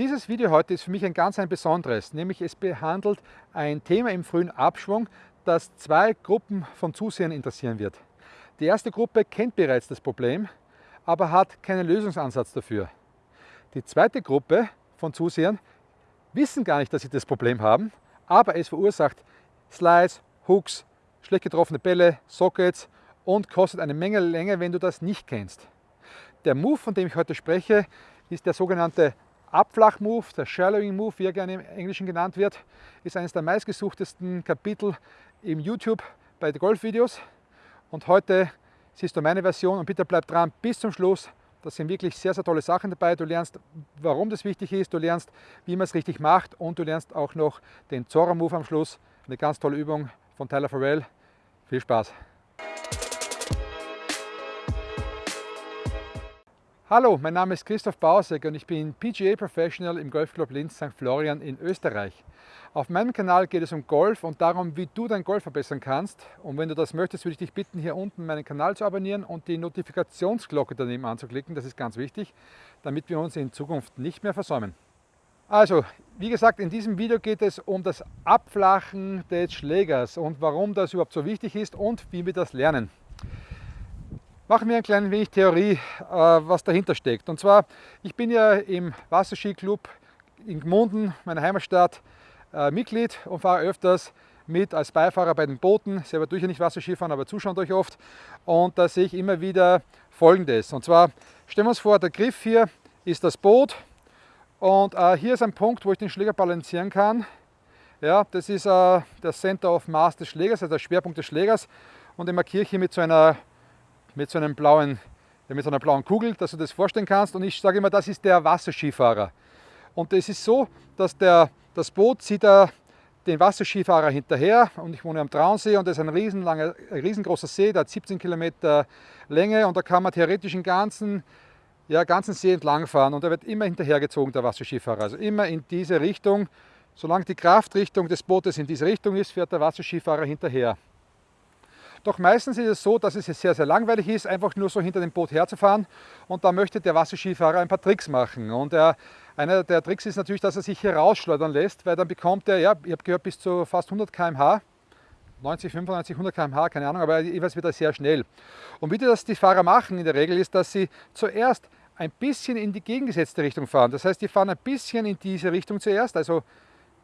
Dieses Video heute ist für mich ein ganz ein besonderes, nämlich es behandelt ein Thema im frühen Abschwung, das zwei Gruppen von Zusehern interessieren wird. Die erste Gruppe kennt bereits das Problem, aber hat keinen Lösungsansatz dafür. Die zweite Gruppe von Zusehern wissen gar nicht, dass sie das Problem haben, aber es verursacht Slides, Hooks, schlecht getroffene Bälle, Sockets und kostet eine Menge länger, wenn du das nicht kennst. Der Move, von dem ich heute spreche, ist der sogenannte Abflach-Move, der Shallowing Move, wie er gerne im Englischen genannt wird, ist eines der meistgesuchtesten Kapitel im YouTube bei den Golfvideos. Und heute siehst du meine Version und bitte bleib dran bis zum Schluss. Da sind wirklich sehr, sehr tolle Sachen dabei. Du lernst, warum das wichtig ist, du lernst, wie man es richtig macht und du lernst auch noch den Zora Move am Schluss. Eine ganz tolle Übung von Tyler Farrell. Viel Spaß! Hallo, mein Name ist Christoph Bausek und ich bin PGA Professional im Golfclub Linz St. Florian in Österreich. Auf meinem Kanal geht es um Golf und darum, wie du dein Golf verbessern kannst. Und wenn du das möchtest, würde ich dich bitten, hier unten meinen Kanal zu abonnieren und die Notifikationsglocke daneben anzuklicken. Das ist ganz wichtig, damit wir uns in Zukunft nicht mehr versäumen. Also, wie gesagt, in diesem Video geht es um das Abflachen des Schlägers und warum das überhaupt so wichtig ist und wie wir das lernen. Machen wir ein klein wenig Theorie, äh, was dahinter steckt. Und zwar, ich bin ja im Wasserskiclub in Gmunden, meiner Heimatstadt, äh, Mitglied und fahre öfters mit als Beifahrer bei den Booten. Selber tue ich ja nicht Wasserskifahren, aber zuschauen durch oft. Und da sehe ich immer wieder Folgendes. Und zwar, stellen wir uns vor, der Griff hier ist das Boot. Und äh, hier ist ein Punkt, wo ich den Schläger balancieren kann. Ja, das ist äh, der Center of Mass des Schlägers, also der Schwerpunkt des Schlägers. Und den markiere ich hier mit so einer mit so, einem blauen, mit so einer blauen Kugel, dass du das vorstellen kannst. Und ich sage immer, das ist der Wasserskifahrer. Und es ist so, dass der, das Boot zieht er den Wasserskifahrer hinterher und ich wohne am Traunsee und das ist ein riesengroßer See, der hat 17 Kilometer Länge und da kann man theoretisch den ganzen, ja, ganzen See entlang fahren und er wird immer hinterhergezogen, der Wasserskifahrer. Also immer in diese Richtung. Solange die Kraftrichtung des Bootes in diese Richtung ist, fährt der Wasserskifahrer hinterher. Doch meistens ist es so, dass es sehr, sehr langweilig ist, einfach nur so hinter dem Boot herzufahren und da möchte der Wasserskifahrer ein paar Tricks machen. Und er, einer der Tricks ist natürlich, dass er sich hier rausschleudern lässt, weil dann bekommt er, ja, ich habe gehört, bis zu fast 100 km/h 90, 95, 100 km/h, keine Ahnung, aber jeweils wird er sehr schnell. Und wie das die Fahrer machen in der Regel ist, dass sie zuerst ein bisschen in die gegengesetzte Richtung fahren. Das heißt, die fahren ein bisschen in diese Richtung zuerst, also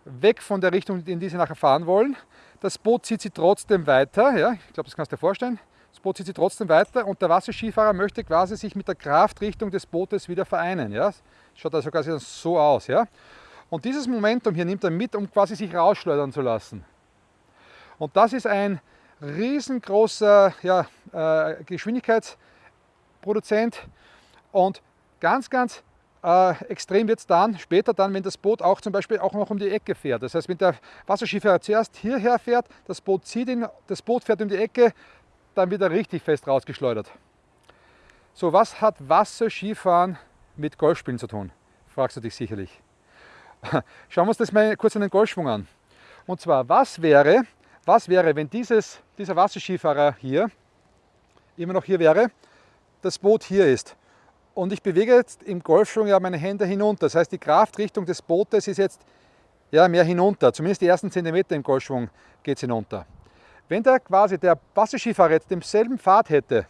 weg von der Richtung, in die sie nachher fahren wollen. Das Boot zieht sie trotzdem weiter, ja, ich glaube, das kannst du dir vorstellen. Das Boot zieht sie trotzdem weiter und der Wasserskifahrer möchte quasi sich mit der Kraftrichtung des Bootes wieder vereinen. Ja. Schaut also quasi so aus. Ja. Und dieses Momentum hier nimmt er mit, um quasi sich rausschleudern zu lassen. Und das ist ein riesengroßer ja, äh, Geschwindigkeitsproduzent und ganz, ganz äh, extrem wird es dann, später dann, wenn das Boot auch zum Beispiel auch noch um die Ecke fährt. Das heißt, wenn der Wasserskifahrer zuerst hierher fährt, das Boot zieht ihn, das Boot fährt um die Ecke, dann wird er richtig fest rausgeschleudert. So, was hat Wasserskifahren mit Golfspielen zu tun? Fragst du dich sicherlich. Schauen wir uns das mal kurz an den Golfschwung an. Und zwar, was wäre, was wäre, wenn dieses, dieser Wasserskifahrer hier immer noch hier wäre, das Boot hier ist und ich bewege jetzt im Golfschwung ja meine Hände hinunter. Das heißt, die Kraftrichtung des Bootes ist jetzt ja, mehr hinunter. Zumindest die ersten Zentimeter im Golfschwung geht es hinunter. Wenn der quasi der Wasserskifahrer jetzt denselben Pfad hätte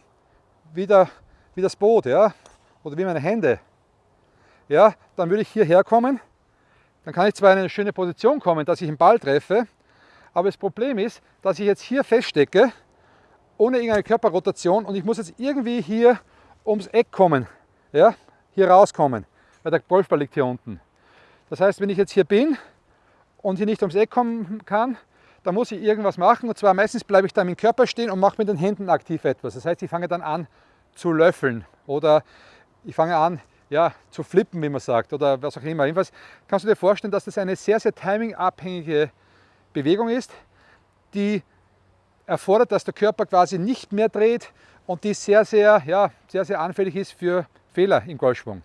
wie, der, wie das Boot ja, oder wie meine Hände, ja, dann würde ich hierher kommen. Dann kann ich zwar in eine schöne Position kommen, dass ich den Ball treffe, aber das Problem ist, dass ich jetzt hier feststecke, ohne irgendeine Körperrotation und ich muss jetzt irgendwie hier ums Eck kommen ja, hier rauskommen, weil der Golfball liegt hier unten. Das heißt, wenn ich jetzt hier bin und hier nicht ums Eck kommen kann, dann muss ich irgendwas machen. Und zwar meistens bleibe ich da mit dem Körper stehen und mache mit den Händen aktiv etwas. Das heißt, ich fange dann an zu löffeln oder ich fange an ja, zu flippen, wie man sagt, oder was auch immer. Jedenfalls kannst du dir vorstellen, dass das eine sehr, sehr timingabhängige Bewegung ist, die erfordert, dass der Körper quasi nicht mehr dreht und die sehr, sehr, ja, sehr, sehr anfällig ist für Fehler im Golfschwung.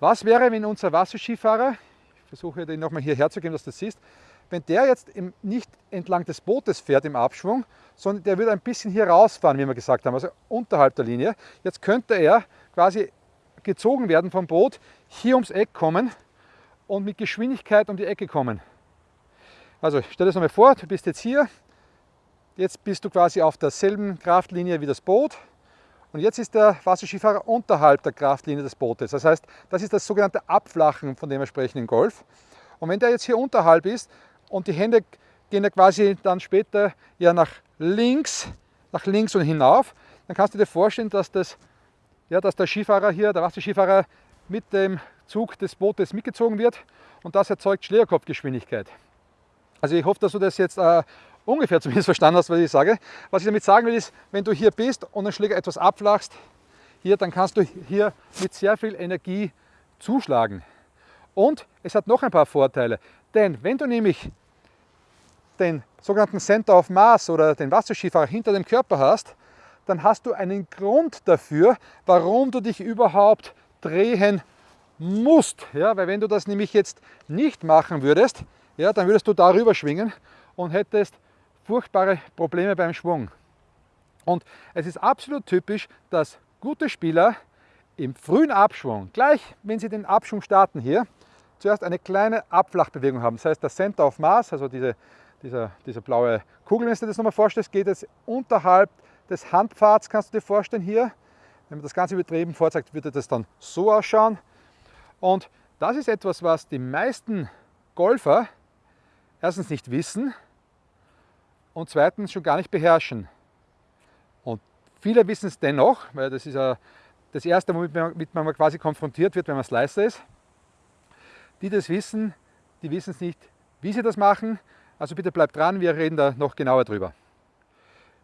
Was wäre, wenn unser Wasserskifahrer, ich versuche den nochmal hierher zu geben, dass du das siehst, wenn der jetzt nicht entlang des Bootes fährt im Abschwung, sondern der würde ein bisschen hier rausfahren, wie wir gesagt haben, also unterhalb der Linie. Jetzt könnte er quasi gezogen werden vom Boot, hier ums Eck kommen und mit Geschwindigkeit um die Ecke kommen. Also stell dir das nochmal vor, du bist jetzt hier, jetzt bist du quasi auf derselben Kraftlinie wie das Boot und jetzt ist der Wasserskifahrer unterhalb der Kraftlinie des Bootes. Das heißt, das ist das sogenannte Abflachen, von dem wir sprechen im Golf. Und wenn der jetzt hier unterhalb ist und die Hände gehen ja quasi dann später ja nach links, nach links und hinauf, dann kannst du dir vorstellen, dass, das, ja, dass der Skifahrer hier, der Wasserskifahrer mit dem Zug des Bootes mitgezogen wird und das erzeugt Schlägerkopfgeschwindigkeit. Also ich hoffe, dass du das jetzt äh, ungefähr zumindest verstanden hast, was ich sage. Was ich damit sagen will, ist, wenn du hier bist und den Schläger etwas abflachst, hier, dann kannst du hier mit sehr viel Energie zuschlagen. Und es hat noch ein paar Vorteile, denn wenn du nämlich den sogenannten Center of Mass oder den Wasserskifahrer hinter dem Körper hast, dann hast du einen Grund dafür, warum du dich überhaupt drehen musst. Ja, weil wenn du das nämlich jetzt nicht machen würdest, ja, dann würdest du darüber schwingen und hättest furchtbare Probleme beim Schwung. Und es ist absolut typisch, dass gute Spieler im frühen Abschwung, gleich wenn sie den Abschwung starten hier, zuerst eine kleine Abflachbewegung haben. Das heißt, der Center of Mass, also diese, dieser, dieser blaue Kugel, wenn du dir das nochmal vorstellst, geht jetzt unterhalb des Handpfads, kannst du dir vorstellen hier. Wenn man das Ganze übertrieben vorzeigt, würde das dann so ausschauen. Und das ist etwas, was die meisten Golfer erstens nicht wissen und zweitens schon gar nicht beherrschen. Und viele wissen es dennoch, weil das ist ja das Erste, womit man, quasi konfrontiert wird, wenn man Slicer ist. Die das wissen, die wissen es nicht, wie sie das machen. Also bitte bleibt dran, wir reden da noch genauer drüber.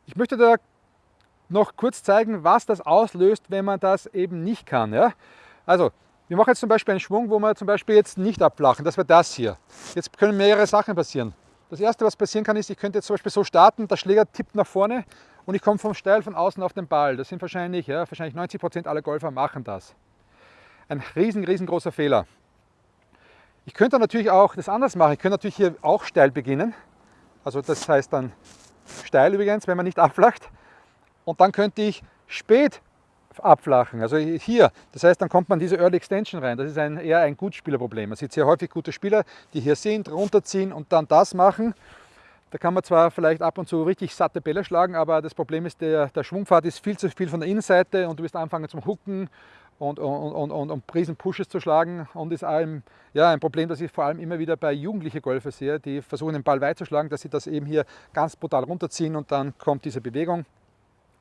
Ich möchte da noch kurz zeigen, was das auslöst, wenn man das eben nicht kann. Ja? Also wir machen jetzt zum Beispiel einen Schwung, wo wir zum Beispiel jetzt nicht abflachen. Das wäre das hier. Jetzt können mehrere Sachen passieren. Das erste, was passieren kann, ist, ich könnte jetzt zum Beispiel so starten, der Schläger tippt nach vorne und ich komme vom Steil von außen auf den Ball. Das sind wahrscheinlich, ja, wahrscheinlich 90 Prozent aller Golfer machen das. Ein riesen, riesengroßer Fehler. Ich könnte natürlich auch das anders machen. Ich könnte natürlich hier auch steil beginnen. Also das heißt dann steil übrigens, wenn man nicht abflacht. Und dann könnte ich spät abflachen. Also hier, das heißt, dann kommt man diese Early Extension rein. Das ist ein, eher ein Gutspielerproblem. Man sieht sehr häufig gute Spieler, die hier sind, runterziehen und dann das machen. Da kann man zwar vielleicht ab und zu richtig satte Bälle schlagen, aber das Problem ist, der, der Schwungpfad ist viel zu viel von der Innenseite und du wirst anfangen zum Hooken und, und, und, und, und Prisen Pushes zu schlagen und ist ein, ja, ein Problem, das ich vor allem immer wieder bei jugendlichen Golfer sehe, die versuchen den Ball weit zu schlagen, dass sie das eben hier ganz brutal runterziehen und dann kommt diese Bewegung.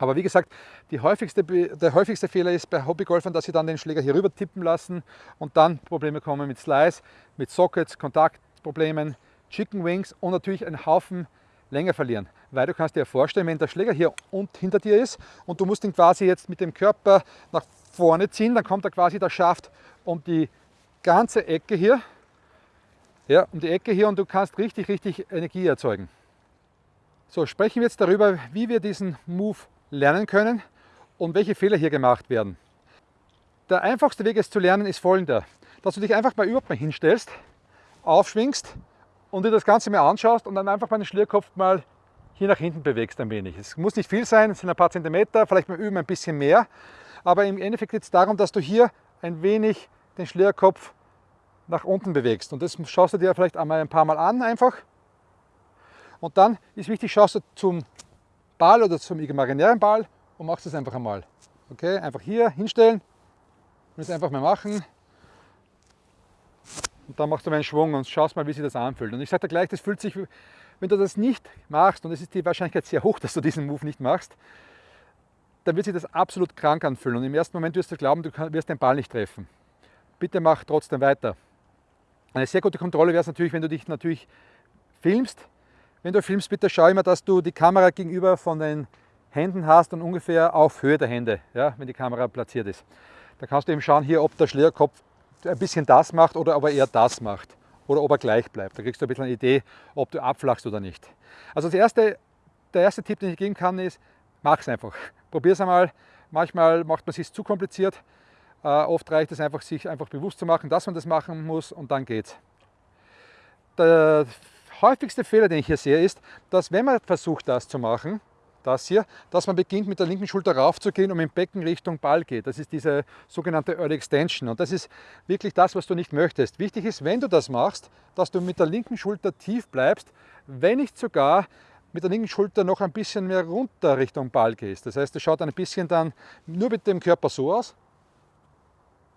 Aber wie gesagt, häufigste, der häufigste Fehler ist bei Hobbygolfern, dass sie dann den Schläger hier rüber tippen lassen und dann Probleme kommen mit Slice, mit Sockets, Kontaktproblemen, Chicken Wings und natürlich einen Haufen länger verlieren. Weil du kannst dir vorstellen, wenn der Schläger hier und hinter dir ist und du musst ihn quasi jetzt mit dem Körper nach vorne ziehen, dann kommt er quasi der Schaft um die ganze Ecke hier, ja, um die Ecke hier und du kannst richtig, richtig Energie erzeugen. So, sprechen wir jetzt darüber, wie wir diesen Move lernen können und welche Fehler hier gemacht werden. Der einfachste Weg es zu lernen ist folgender, dass du dich einfach mal überhaupt mal hinstellst, aufschwingst und dir das Ganze mal anschaust und dann einfach mal den Schlierkopf mal hier nach hinten bewegst ein wenig. Es muss nicht viel sein, es sind ein paar Zentimeter, vielleicht mal üben ein bisschen mehr, aber im Endeffekt geht es darum, dass du hier ein wenig den Schlierkopf nach unten bewegst und das schaust du dir vielleicht einmal ein paar Mal an einfach und dann ist wichtig, schaust du zum Ball oder zum imaginären Ball und machst es einfach einmal. Okay, einfach hier hinstellen und es einfach mal machen. Und dann machst du mal einen Schwung und schaust mal, wie sich das anfühlt. Und ich sage dir gleich, das fühlt sich, wenn du das nicht machst, und es ist die Wahrscheinlichkeit sehr hoch, dass du diesen Move nicht machst, dann wird sich das absolut krank anfühlen. Und im ersten Moment wirst du glauben, du wirst den Ball nicht treffen. Bitte mach trotzdem weiter. Eine sehr gute Kontrolle wäre es natürlich, wenn du dich natürlich filmst wenn du filmst, bitte schau immer, dass du die Kamera gegenüber von den Händen hast und ungefähr auf Höhe der Hände, ja, wenn die Kamera platziert ist. Da kannst du eben schauen hier, ob der Schlägerkopf ein bisschen das macht oder ob er eher das macht oder ob er gleich bleibt. Da kriegst du ein bisschen eine Idee, ob du abflachst oder nicht. Also erste, der erste Tipp, den ich geben kann, ist, mach es einfach. Probier es einmal. Manchmal macht man es sich zu kompliziert. Äh, oft reicht es einfach, sich einfach bewusst zu machen, dass man das machen muss und dann geht's. Der häufigste Fehler, den ich hier sehe, ist, dass wenn man versucht, das zu machen, das hier, dass man beginnt mit der linken Schulter raufzugehen und mit dem Becken Richtung Ball geht. Das ist diese sogenannte Early Extension und das ist wirklich das, was du nicht möchtest. Wichtig ist, wenn du das machst, dass du mit der linken Schulter tief bleibst, wenn nicht sogar mit der linken Schulter noch ein bisschen mehr runter Richtung Ball gehst. Das heißt, es schaut ein bisschen dann nur mit dem Körper so aus,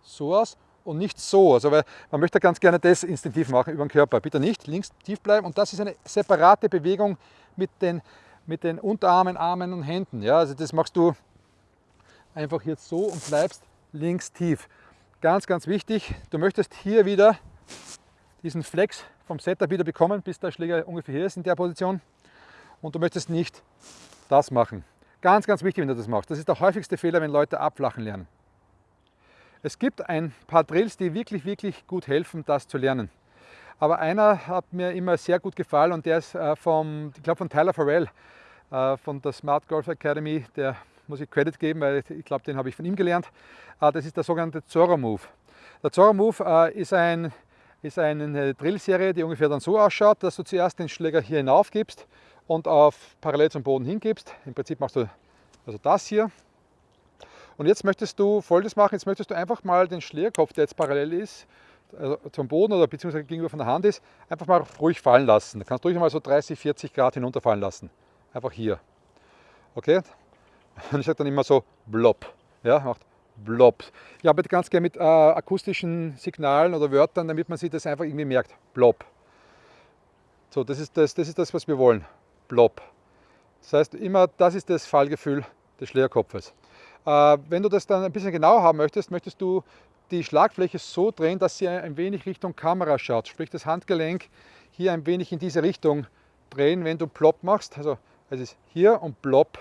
so aus und nicht so. Also weil man möchte ganz gerne das instinktiv machen über den Körper. Bitte nicht links tief bleiben und das ist eine separate Bewegung mit den, mit den Unterarmen, Armen und Händen. Ja, also das machst du einfach jetzt so und bleibst links tief. Ganz, ganz wichtig, du möchtest hier wieder diesen Flex vom Setup wieder bekommen, bis der Schläger ungefähr hier ist in der Position. Und du möchtest nicht das machen. Ganz, ganz wichtig, wenn du das machst. Das ist der häufigste Fehler, wenn Leute abflachen lernen. Es gibt ein paar Drills, die wirklich, wirklich gut helfen, das zu lernen. Aber einer hat mir immer sehr gut gefallen und der ist äh, vom, ich glaube von Tyler Farrell äh, von der Smart Golf Academy. Der muss ich Credit geben, weil ich glaube, den habe ich von ihm gelernt. Äh, das ist der sogenannte Zorro Move. Der Zorro Move ist, ein, ist eine Drillserie, die ungefähr dann so ausschaut, dass du zuerst den Schläger hier hinauf gibst und auf parallel zum Boden hingibst. Im Prinzip machst du also das hier und jetzt möchtest du Folgendes machen, jetzt möchtest du einfach mal den Schlägerkopf, der jetzt parallel ist, also zum Boden oder beziehungsweise gegenüber von der Hand ist, einfach mal ruhig fallen lassen. Da kannst du ruhig mal so 30, 40 Grad hinunterfallen lassen. Einfach hier. Okay? Und ich sage dann immer so blob. Ja, macht blob. Ich arbeite ganz gerne mit äh, akustischen Signalen oder Wörtern, damit man sich das einfach irgendwie merkt. Blob. So, das ist das, das ist das, was wir wollen. Blob. Das heißt immer, das ist das Fallgefühl des Schlägerkopfes. Äh, wenn du das dann ein bisschen genauer haben möchtest, möchtest du die Schlagfläche so drehen, dass sie ein wenig Richtung Kamera schaut. Sprich das Handgelenk hier ein wenig in diese Richtung drehen, wenn du Plop machst. Also es ist hier und Plop,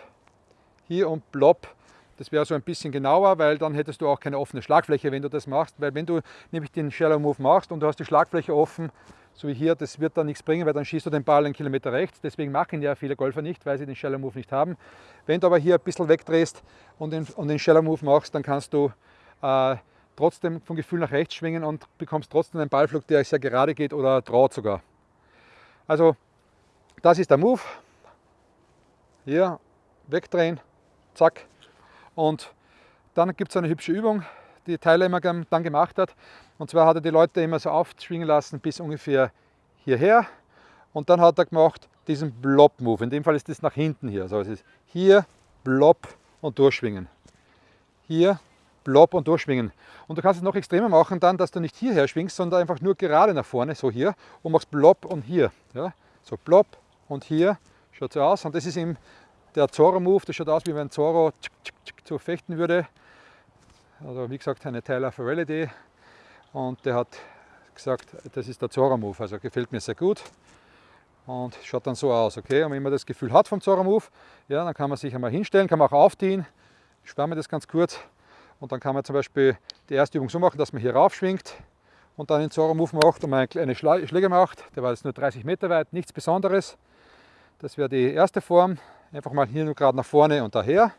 hier und Plop. Das wäre so ein bisschen genauer, weil dann hättest du auch keine offene Schlagfläche, wenn du das machst. Weil wenn du nämlich den Shallow Move machst und du hast die Schlagfläche offen, so wie hier, das wird dann nichts bringen, weil dann schießt du den Ball einen Kilometer rechts. Deswegen machen ja viele Golfer nicht, weil sie den Shallow Move nicht haben. Wenn du aber hier ein bisschen wegdrehst und den, und den Shallow Move machst, dann kannst du äh, trotzdem vom Gefühl nach rechts schwingen und bekommst trotzdem einen Ballflug, der sehr gerade geht oder traut sogar. Also das ist der Move. Hier wegdrehen, zack. Und dann gibt es eine hübsche Übung, die immer dann gemacht hat. Und zwar hat er die Leute immer so aufschwingen lassen bis ungefähr hierher. Und dann hat er gemacht diesen Blob-Move. In dem Fall ist das nach hinten hier. Also es ist hier, Blob und durchschwingen. Hier, Blob und durchschwingen. Und du kannst es noch extremer machen dann, dass du nicht hierher schwingst, sondern einfach nur gerade nach vorne, so hier, und machst Blob und hier. Ja? So Blob und hier, schaut so aus. Und das ist eben der Zorro-Move, das schaut aus, wie wenn Zorro so fechten würde. Also wie gesagt, eine Tyler Farrell Idee und der hat gesagt, das ist der Zora Move, also gefällt mir sehr gut und schaut dann so aus, okay? Und wenn man das Gefühl hat vom Zora Move, ja, dann kann man sich einmal hinstellen, kann man auch aufziehen. Ich spare mir das ganz kurz und dann kann man zum Beispiel die erste Übung so machen, dass man hier raufschwingt und dann den Zora Move macht und man eine Schläge macht. Der war jetzt nur 30 Meter weit, nichts Besonderes. Das wäre die erste Form. Einfach mal hier nur gerade nach vorne und daher.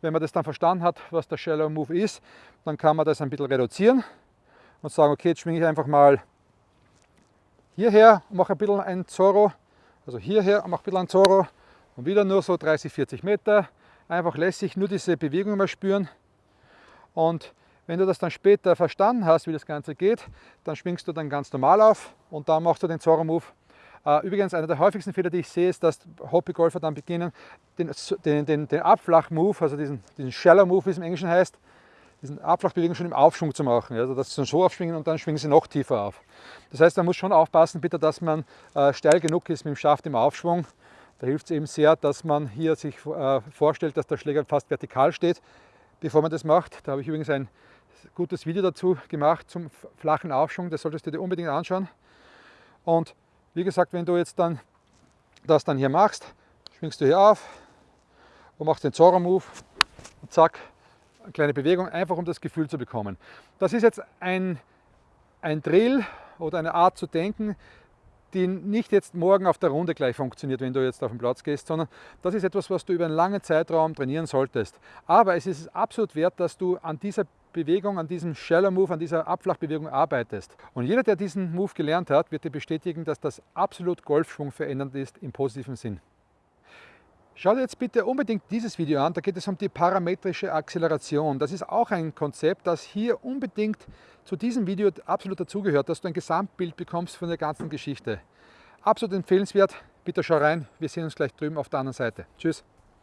Wenn man das dann verstanden hat, was der Shallow Move ist, dann kann man das ein bisschen reduzieren und sagen, okay, jetzt schwinge ich einfach mal hierher und mache ein bisschen ein Zorro, also hierher und mache ein bisschen ein Zorro und wieder nur so 30, 40 Meter. Einfach lässig nur diese Bewegung mal spüren. Und wenn du das dann später verstanden hast, wie das Ganze geht, dann schwingst du dann ganz normal auf und dann machst du den Zorro-Move. Äh, übrigens, einer der häufigsten Fehler, die ich sehe, ist, dass Hobbygolfer dann beginnen, den, den, den, den Abflach-Move, also diesen, diesen Shallow-Move, wie es im Englischen heißt, diesen Abflachbewegung schon im Aufschwung zu machen. Also dass sie so aufschwingen und dann schwingen sie noch tiefer auf. Das heißt, man muss schon aufpassen, bitte, dass man äh, steil genug ist mit dem Schaft im Aufschwung. Da hilft es eben sehr, dass man hier sich äh, vorstellt, dass der Schläger fast vertikal steht, bevor man das macht. Da habe ich übrigens ein gutes Video dazu gemacht zum flachen Aufschwung. Das solltest du dir unbedingt anschauen. Und wie gesagt, wenn du jetzt dann das dann hier machst, schwingst du hier auf und machst den Zorro-Move und zack, kleine Bewegung, einfach um das Gefühl zu bekommen. Das ist jetzt ein, ein Drill oder eine Art zu denken, die nicht jetzt morgen auf der Runde gleich funktioniert, wenn du jetzt auf den Platz gehst, sondern das ist etwas, was du über einen langen Zeitraum trainieren solltest. Aber es ist absolut wert, dass du an dieser Bewegung, an diesem Shallow Move, an dieser Abflachbewegung arbeitest. Und jeder, der diesen Move gelernt hat, wird dir bestätigen, dass das absolut Golfschwung verändernd ist im positiven Sinn. Schau dir jetzt bitte unbedingt dieses Video an, da geht es um die parametrische Acceleration. Das ist auch ein Konzept, das hier unbedingt zu diesem Video absolut dazugehört, dass du ein Gesamtbild bekommst von der ganzen Geschichte. Absolut empfehlenswert, bitte schau rein, wir sehen uns gleich drüben auf der anderen Seite. Tschüss!